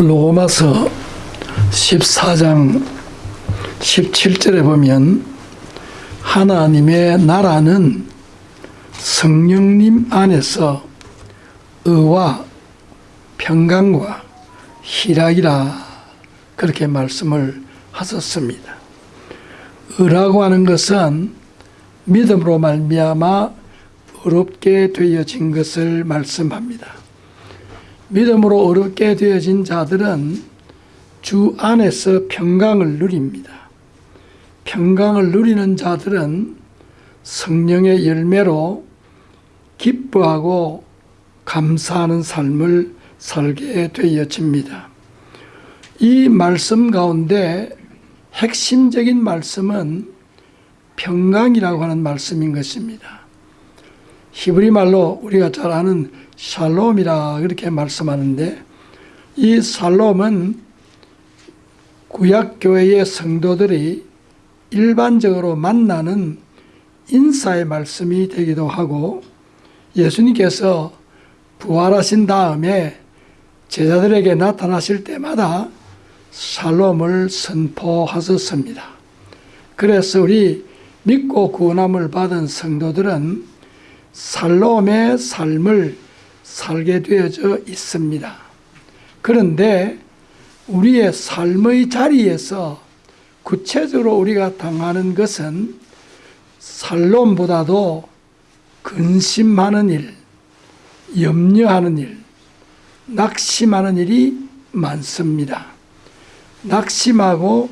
로마서 14장 17절에 보면 하나님의 나라는 성령님 안에서 의와 평강과 희락이라 그렇게 말씀을 하셨습니다. 의라고 하는 것은 믿음으로 말미암아 어렵게 되어진 것을 말씀합니다. 믿음으로 어렵게 되어진 자들은 주 안에서 평강을 누립니다. 평강을 누리는 자들은 성령의 열매로 기뻐하고 감사하는 삶을 살게 되어집니다. 이 말씀 가운데 핵심적인 말씀은 평강이라고 하는 말씀인 것입니다. 히브리 말로 우리가 잘 아는 샬롬이라 그렇게 말씀하는데 이 샬롬은 구약교회의 성도들이 일반적으로 만나는 인사의 말씀이 되기도 하고 예수님께서 부활하신 다음에 제자들에게 나타나실 때마다 샬롬을 선포하셨습니다. 그래서 우리 믿고 구원함을 받은 성도들은 살롬의 삶을 살게 되어져 있습니다. 그런데 우리의 삶의 자리에서 구체적으로 우리가 당하는 것은 살롬보다도 근심하는 일, 염려하는 일, 낙심하는 일이 많습니다. 낙심하고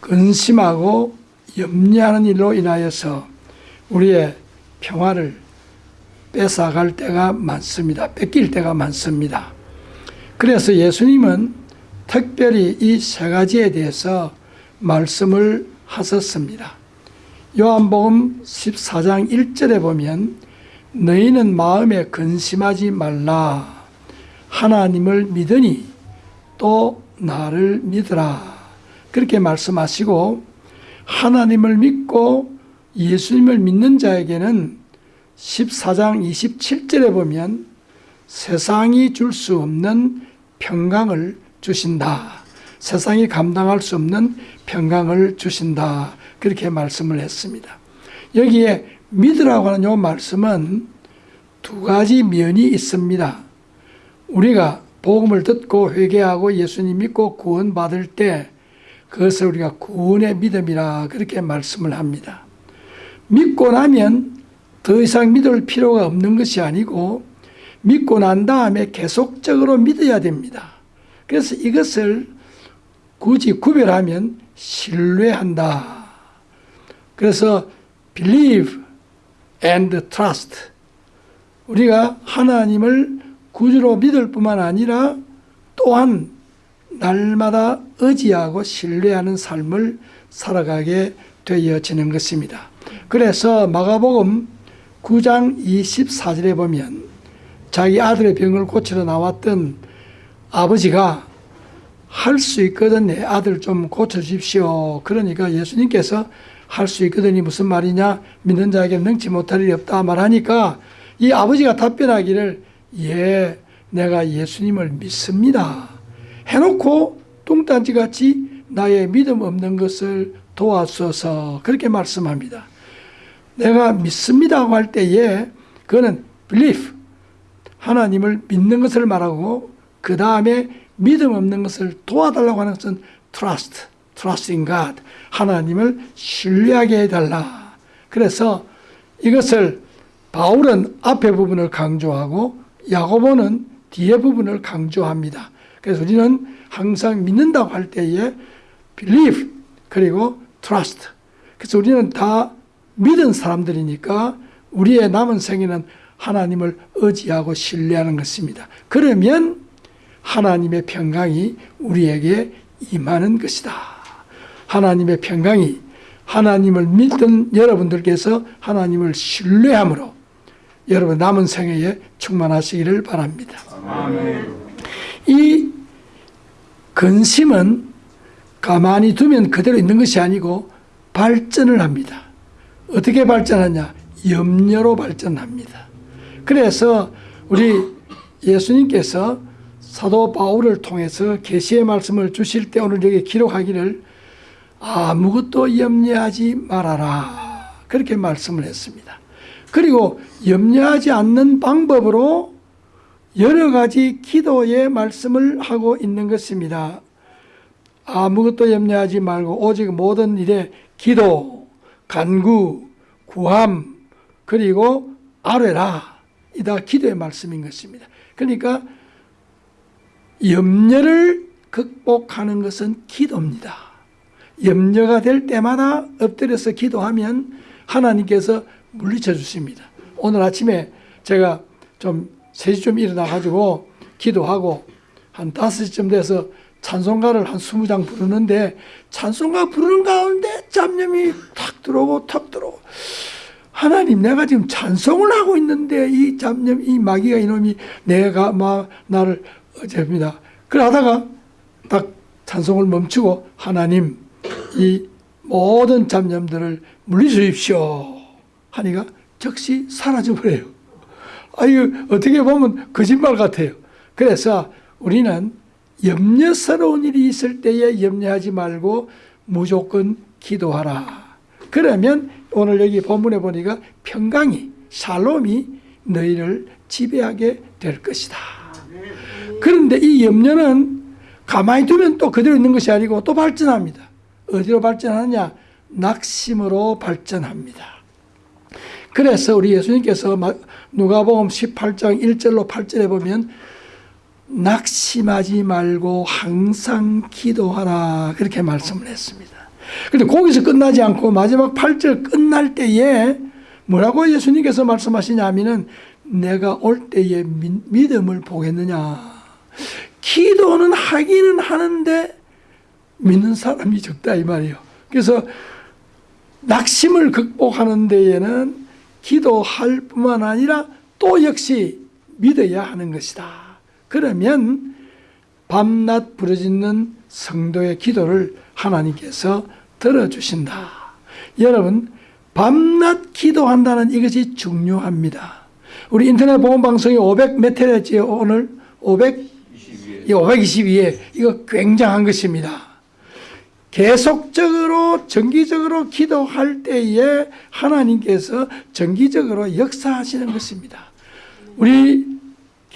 근심하고 염려하는 일로 인하여서 우리의 평화를 뺏어갈 때가 많습니다. 뺏길 때가 많습니다. 그래서 예수님은 특별히 이 세 가지에 대해서 말씀을 하셨습니다. 요한복음 14장 1절에 보면 너희는 마음에 근심하지 말라 하나님을 믿으니 또 나를 믿으라 그렇게 말씀하시고 하나님을 믿고 예수님을 믿는 자에게는 14장 27절에 보면 세상이 줄 수 없는 평강을 주신다. 세상이 감당할 수 없는 평강을 주신다. 그렇게 말씀을 했습니다. 여기에 믿으라고 하는 요 말씀은 두 가지 면이 있습니다. 우리가 복음을 듣고 회개하고 예수님 믿고 구원받을 때 그것을 우리가 구원의 믿음이라 그렇게 말씀을 합니다. 믿고 나면 더 이상 믿을 필요가 없는 것이 아니고 믿고 난 다음에 계속적으로 믿어야 됩니다. 그래서 이것을 굳이 구별하면 신뢰한다. 그래서 believe and trust. 우리가 하나님을 구주로 믿을 뿐만 아니라 또한 날마다 의지하고 신뢰하는 삶을 살아가게 되어지는 것입니다. 그래서 마가복음 9장 24절에 보면 자기 아들의 병을 고치러 나왔던 아버지가 할 수 있거든 내 아들 좀 고쳐주십시오. 그러니까 예수님께서 할 수 있거든이 무슨 말이냐 믿는 자에게 능치 못할 일이 없다 말하니까 이 아버지가 답변하기를 예 내가 예수님을 믿습니다. 해놓고 뚱딴지같이 나의 믿음 없는 것을 도와주소서 그렇게 말씀합니다. 내가 믿습니다고 할 때에 그거는 belief 하나님을 믿는 것을 말하고 그 다음에 믿음 없는 것을 도와달라고 하는 것은 trust, trust in God 하나님을 신뢰하게 해달라. 그래서 이것을 바울은 앞에 부분을 강조하고 야고보는 뒤에 부분을 강조합니다. 그래서 우리는 항상 믿는다고 할 때에 believe 그리고 trust. 그래서 우리는 다 믿은 사람들이니까 우리의 남은 생에는 하나님을 의지하고 신뢰하는 것입니다. 그러면 하나님의 평강이 우리에게 임하는 것이다. 하나님의 평강이 하나님을 믿던 여러분들께서 하나님을 신뢰함으로 여러분 남은 생애에 충만하시기를 바랍니다. 아멘. 이 근심은 가만히 두면 그대로 있는 것이 아니고 발전을 합니다. 어떻게 발전하냐? 염려로 발전합니다. 그래서 우리 예수님께서 사도 바울을 통해서 계시의 말씀을 주실 때 오늘 여기 기록하기를 아무것도 염려하지 말아라 그렇게 말씀을 했습니다. 그리고 염려하지 않는 방법으로 여러 가지 기도의 말씀을 하고 있는 것입니다. 아무것도 염려하지 말고 오직 모든 일에 기도, 간구, 구함, 그리고 아뢰라. 이다 기도의 말씀인 것입니다. 그러니까 염려를 극복하는 것은 기도입니다. 염려가 될 때마다 엎드려서 기도하면 하나님께서 물리쳐 주십니다. 오늘 아침에 제가 좀 3시 좀 일어나가지고 기도하고 한 5시쯤 돼서 찬송가를 한 20장 부르는데 찬송가 부르는 가운데 잡념이 탁 들어오고 탁 들어오고 하나님 내가 지금 찬송을 하고 있는데 이 잡념 이 마귀가 이놈이 내가 막 나를 어제입니다. 그러다가 딱 찬송을 멈추고 하나님 이 모든 잡념들을 물리주십시오 하니까 즉시 사라져 버려요. 아 이거 어떻게 보면 거짓말 같아요. 그래서 우리는 염려스러운 일이 있을 때에 염려하지 말고 무조건 기도하라. 그러면 오늘 여기 본문에 보니까 평강이 샬롬이 너희를 지배하게 될 것이다. 그런데 이 염려는 가만히 두면 또 그대로 있는 것이 아니고 또 발전합니다. 어디로 발전하느냐? 낙심으로 발전합니다. 그래서 우리 예수님께서 누가복음 18장 1절로 8절에 보면 낙심하지 말고 항상 기도하라 그렇게 말씀을 했습니다. 근데 거기서 끝나지 않고 마지막 8절 끝날 때에 뭐라고 예수님께서 말씀하시냐면은 내가 올 때에 믿음을 보겠느냐. 기도는 하기는 하는데 믿는 사람이 적다 이 말이에요. 그래서 낙심을 극복하는 데에는 기도할 뿐만 아니라 또 역시 믿어야 하는 것이다. 그러면 밤낮 부르짖는 성도의 기도를 하나님께서 들어주신다. 여러분 밤낮 기도한다는 이것이 중요합니다. 우리 인터넷 보험 방송이 500몇 회였지요 오늘 500 522회 이거 굉장한 것입니다. 계속적으로 정기적으로 기도할 때에 하나님께서 정기적으로 역사하시는 것입니다. 우리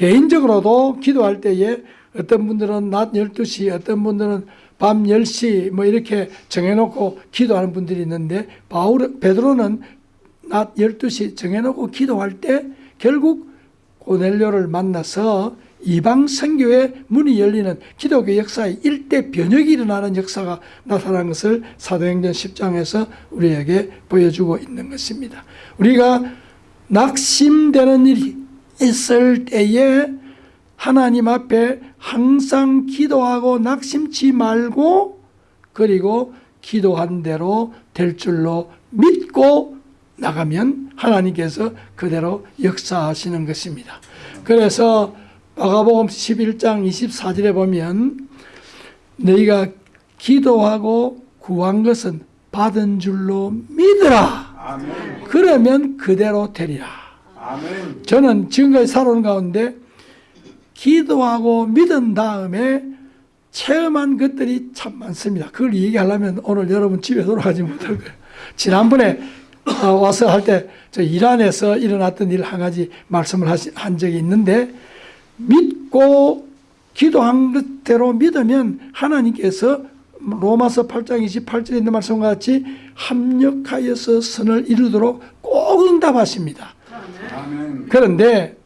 개인적으로도 기도할 때에 어떤 분들은 낮 12시 어떤 분들은 밤 10시 뭐 이렇게 정해놓고 기도하는 분들이 있는데 바울 베드로는 낮 12시 정해놓고 기도할 때 결국 고넬료를 만나서 이방 선교의 문이 열리는 기독교 역사의 일대 변혁이 일어나는 역사가 나타난 것을 사도행전 10장에서 우리에게 보여주고 있는 것입니다. 우리가 낙심되는 일이 있을 때에 하나님 앞에 항상 기도하고 낙심치 말고 그리고 기도한 대로 될 줄로 믿고 나가면 하나님께서 그대로 역사하시는 것입니다. 그래서 마가복음 11장 24절에 보면 너희가 기도하고 구한 것은 받은 줄로 믿으라. 아멘. 그러면 그대로 되리라. 저는 지금까지 살아온 가운데 기도하고 믿은 다음에 체험한 것들이 참 많습니다. 그걸 얘기하려면 오늘 여러분 집에 돌아가지 못할 거예요. 지난번에 어, 와서 할 때 저 이란에서 일어났던 일 한 가지 말씀을 한 적이 있는데 믿고 기도한 것대로 믿으면 하나님께서 로마서 8장 28절에 있는 말씀과 같이 합력하여서 선을 이루도록 꼭 응답하십니다. 그런데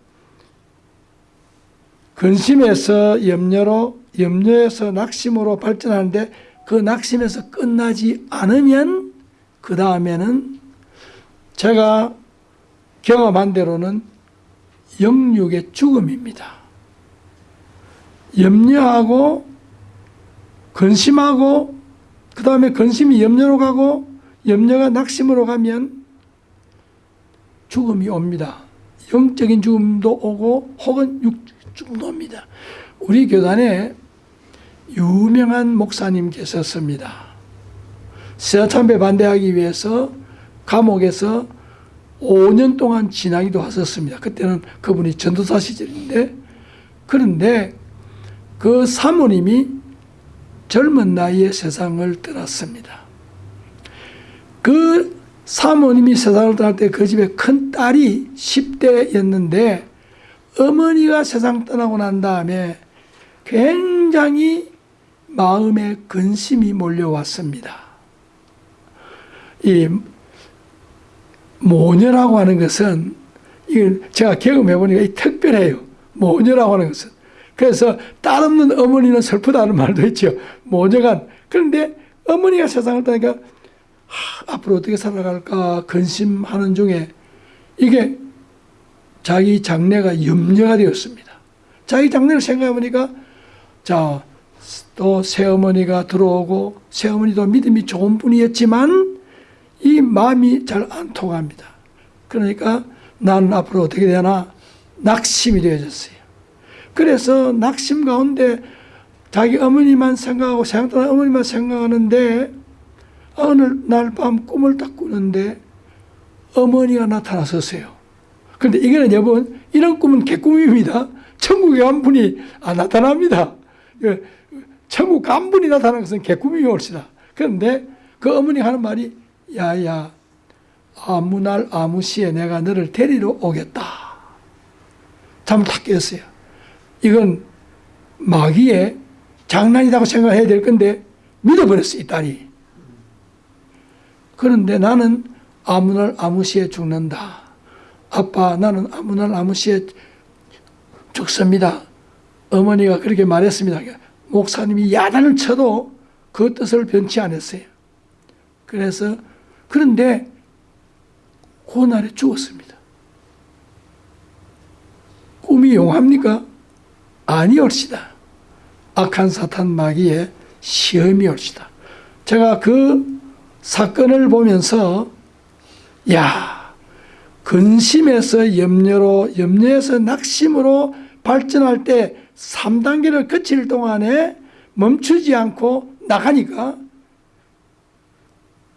근심에서 염려로 염려에서 낙심으로 발전하는데 그 낙심에서 끝나지 않으면 그 다음에는 제가 경험한 대로는 영육의 죽음입니다. 염려하고 근심하고 그 다음에 근심이 염려로 가고 염려가 낙심으로 가면 죽음이 옵니다. 영적인 죽음도 오고 혹은 죽음도 옵니다. 우리 교단에 유명한 목사님 계셨습니다. 세참배 반대하기 위해서 감옥에서 5년 동안 지나기도 하셨습니다. 그때는 그분이 전도사 시절인데 그런데 그 사모님이 젊은 나이에 세상을 떠났습니다. 그 사모님이 세상을 떠날 때 그 집에 큰 딸이 10대였는데 어머니가 세상 떠나고 난 다음에 굉장히 마음에 근심이 몰려왔습니다. 이 모녀라고 하는 것은 이건 제가 경험해 보니까 이 특별해요. 모녀라고 하는 것은. 그래서 딸 없는 어머니는 슬프다는 말도 있죠. 모녀가 그런데 어머니가 세상을 떠나니까 하, 앞으로 어떻게 살아갈까 근심하는 중에 이게 자기 장래가 염려가 되었습니다. 자기 장래를 생각해 보니까 자, 또 새어머니가 들어오고 새어머니도 믿음이 좋은 분이었지만 이 마음이 잘 안 통합니다. 그러니까 나는 앞으로 어떻게 되나 낙심이 되어졌어요. 그래서 낙심 가운데 자기 어머니만 생각하고 생각하는 어머니만 생각하는데 어느 날 밤 꿈을 딱 꾸는데 어머니가 나타나셨어요. 그런데 이거는 여러분 이런 꿈은 개꿈입니다. 천국에 간 분이 안 나타납니다. 그 천국 간 분이 나타나는 것은 개꿈이 옳시다. 그런데 그 어머니가 하는 말이 야야 아무 날 아무 시에 내가 너를 데리러 오겠다. 잠을 탁 깼어요. 이건 마귀의 장난이라고 생각해야 될 건데 믿어버렸어 이 딸이. 그런데 나는 아무 날 아무 시에 죽는다. 아빠 나는 아무 날 아무 시에 죽습니다. 어머니가 그렇게 말했습니다. 목사님이 야단을 쳐도 그 뜻을 변치 않았어요. 그래서 그런데 그날에 죽었습니다. 꿈이 용합니까? 아니올시다. 악한 사탄 마귀의 시험이 올시다. 제가 그 사건을 보면서 야 근심에서 염려로 염려에서 낙심으로 발전할 때 3단계를 거칠 동안에 멈추지 않고 나가니까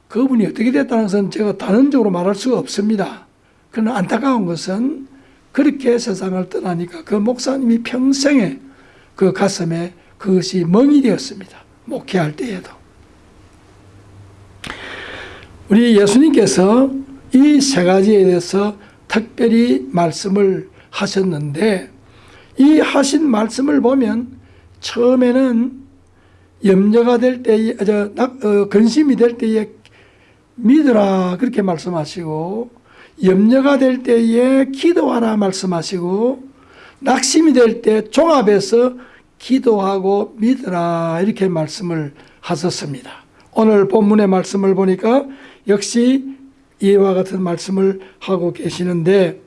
그분이 어떻게 됐다는 것은 제가 단언적으로 말할 수가 없습니다. 그러나 안타까운 것은 그렇게 세상을 떠나니까 그 목사님이 평생에 그 가슴에 그것이 멍이 되었습니다. 목회할 때에도. 우리 예수님께서 이 세 가지에 대해서 특별히 말씀을 하셨는데 이 하신 말씀을 보면 처음에는 염려가 될 때에 저, 낙- 어, 근심이 될 때에 믿으라 그렇게 말씀하시고 염려가 될 때에 기도하라 말씀하시고 낙심이 될 때 종합해서 기도하고 믿으라 이렇게 말씀을 하셨습니다. 오늘 본문의 말씀을 보니까 역시 이와 같은 말씀을 하고 계시는데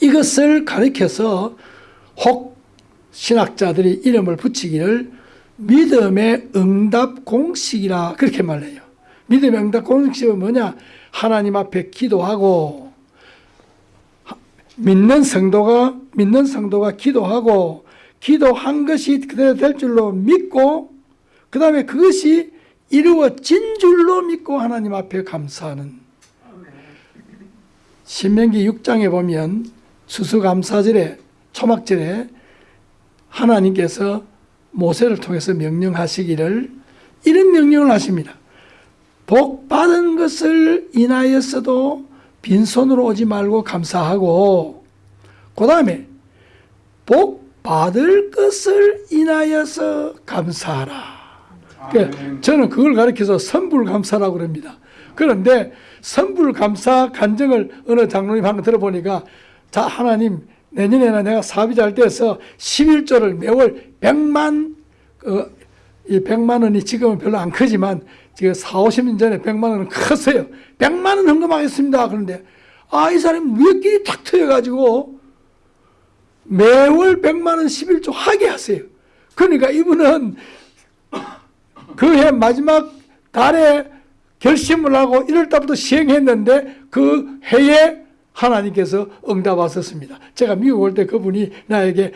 이것을 가리켜서 혹 신학자들이 이름을 붙이기를 믿음의 응답 공식이라 그렇게 말해요. 믿음의 응답 공식은 뭐냐? 하나님 앞에 기도하고 믿는 성도가 믿는 성도가 기도하고 기도한 것이 그대로 될 줄로 믿고 그 다음에 그것이 이루어진 줄로 믿고 하나님 앞에 감사하는 신명기 6장에 보면 수수감사절에 초막절에 하나님께서 모세를 통해서 명령하시기를 이런 명령을 하십니다. 복 받은 것을 인하여서도 빈손으로 오지 말고 감사하고 그 다음에 복 받을 것을 인하여서 감사하라. 그러니까. 저는 그걸 가리켜서 선불감사라고 그럽니다. 그런데 선불감사 간증을 어느 장로님 하나 들어보니까 자 하나님 내년에는 내가 사업이 잘 돼서 11조를 매월 100만 어, 이 100만 원이 지금은 별로 안 크지만 지금 4, 50년 전에 100만 원은 컸어요. 100만 원 헌금하겠습니다. 그런데 아 이 사람이 무역길이 탁 트여가지고 매월 100만 원 11조 하게 하세요. 그러니까 이분은 그 해 마지막 달에 결심을 하고 1월 달부터 시행했는데 그 해에 하나님께서 응답하셨습니다. 제가 미국 올 때 그분이 나에게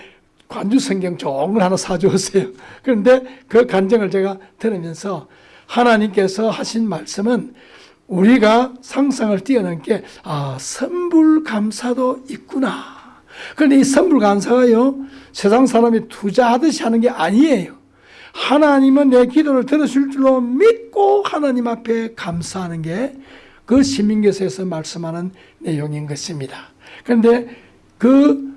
관주 성경 좋은 걸 하나 사주었어요. 그런데 그 간증을 제가 들으면서 하나님께서 하신 말씀은 우리가 상상을 뛰어넘게 아 선불 감사도 있구나. 그런데 이 선불 감사가요, 세상 사람이 투자하듯이 하는 게 아니에요. 하나님은 내 기도를 들으실 줄로 믿고 하나님 앞에 감사하는 게 그 시민교서에서 말씀하는 내용인 것입니다. 그런데 그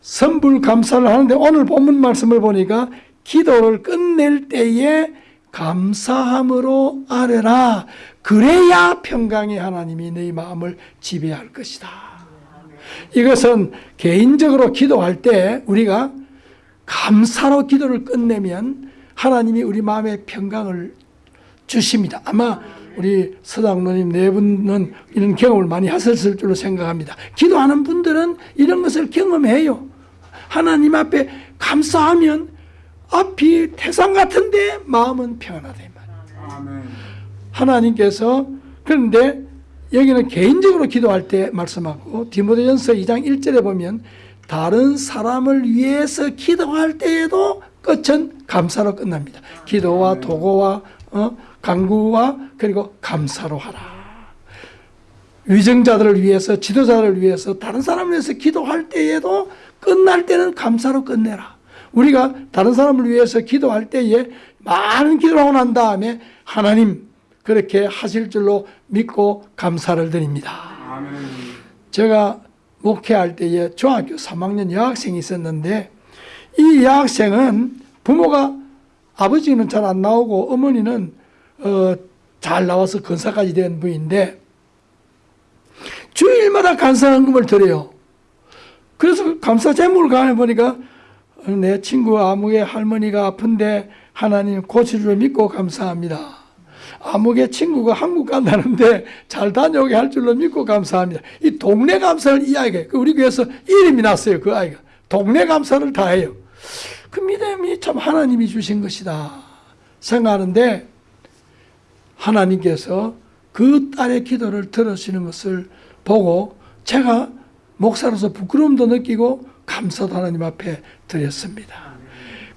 선불 감사를 하는데 오늘 본문 말씀을 보니까 기도를 끝낼 때에 감사함으로 아뢰라. 그래야 평강의 하나님이 너희 마음을 지배할 것이다. 이것은 개인적으로 기도할 때 우리가 감사로 기도를 끝내면 하나님이 우리 마음에 평강을 주십니다. 아마 우리 서장로님 네 분은 이런 경험을 많이 하셨을 줄로 생각합니다. 기도하는 분들은 이런 것을 경험해요. 하나님 앞에 감사하면 앞이 태산 같은데 마음은 평안하다. 하나님께서 그런데 여기는 개인적으로 기도할 때 말씀하고 디모데전서 2장 1절에 보면 다른 사람을 위해서 기도할 때에도 끝은 감사로 끝납니다. 기도와 도고와 어, 강구와 그리고 감사로 하라. 위정자들을 위해서 지도자들을 위해서 다른 사람을 위해서 기도할 때에도 끝날 때는 감사로 끝내라. 우리가 다른 사람을 위해서 기도할 때에 많은 기도를 하고 난 다음에 하나님 그렇게 하실 줄로 믿고 감사를 드립니다. 아멘. 제가 목회할 때에 중학교 3학년 여학생이 있었는데 이 여학생은 부모가 아버지는 잘 안 나오고 어머니는 어, 잘 나와서 건사까지 된 분인데 주일마다 감사헌금을 드려요. 그래서 감사 제목을 가해 보니까 어, 내 친구 아무개 할머니가 아픈데 하나님 고치를 믿고 감사합니다. 아무개 친구가 한국 간다는데 잘 다녀오게 할 줄로 믿고 감사합니다. 이 동네 감사를 이 아이가 그 우리 교회에서 이름이 났어요. 그 아이가 동네 감사를 다 해요. 그 믿음이 참 하나님이 주신 것이다 생각하는데 하나님께서 그 딸의 기도를 들으시는 것을 보고 제가 목사로서 부끄러움도 느끼고 감사도 하나님 앞에 드렸습니다.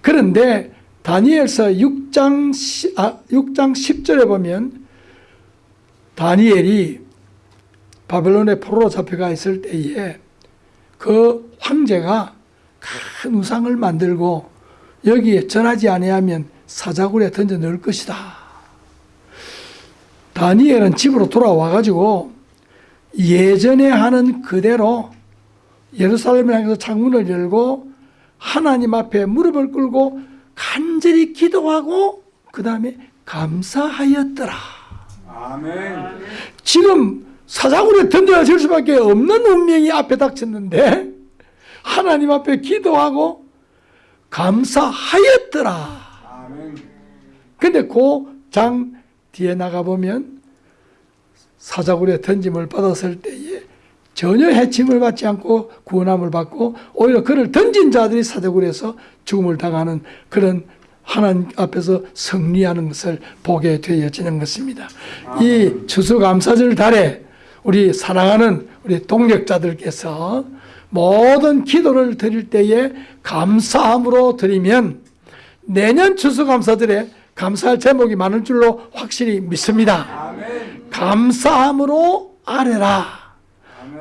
그런데 다니엘서 6장, 10, 아, 6장 10절에 보면 다니엘이 바벨론의 포로로 잡혀가 있을 때에 그 황제가 큰 우상을 만들고 여기에 전하지 아니하면 사자굴에 던져 넣을 것이다. 다니엘은 집으로 돌아와 가지고 예전에 하는 그대로 예루살렘을 향해서 창문을 열고 하나님 앞에 무릎을 꿇고 간절히 기도하고 그 다음에 감사하였더라. 아멘. 지금 사자굴에 던져질 수밖에 없는 운명이 앞에 닥쳤는데 하나님 앞에 기도하고 감사하였더라. 근데 그 장 뒤에 나가보면 사자굴에 던짐을 받았을 때에 전혀 해침을 받지 않고 구원함을 받고 오히려 그를 던진 자들이 사자굴에서 죽음을 당하는 그런 하나님 앞에서 승리하는 것을 보게 되어지는 것입니다. 이 추수감사절 달에 우리 사랑하는 우리 동력자들께서 모든 기도를 드릴 때에 감사함으로 드리면 내년 추수감사절에 감사할 제목이 많을 줄로 확실히 믿습니다. 아멘. 감사함으로 아뢰라.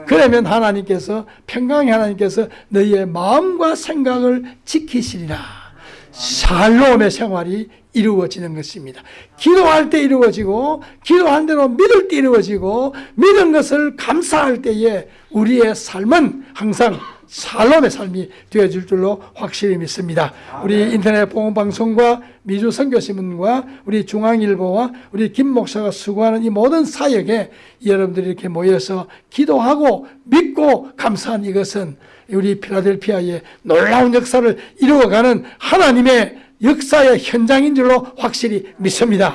그러면 하나님께서 평강의 하나님께서 너희의 마음과 생각을 지키시리라. 샬롬의 생활이 이루어지는 것입니다. 기도할 때 이루어지고 기도한 대로 믿을 때 이루어지고 믿은 것을 감사할 때에 우리의 삶은 항상 샬롬의 삶이 되어질 줄로 확실히 믿습니다. 우리 인터넷 보험방송과 미주 선교신문과 우리 중앙일보와 우리 김 목사가 수고하는 이 모든 사역에 여러분들이 이렇게 모여서 기도하고 믿고 감사한 이것은 우리 필라델피아의 놀라운 역사를 이루어가는 하나님의 역사의 현장인 줄로 확실히 믿습니다.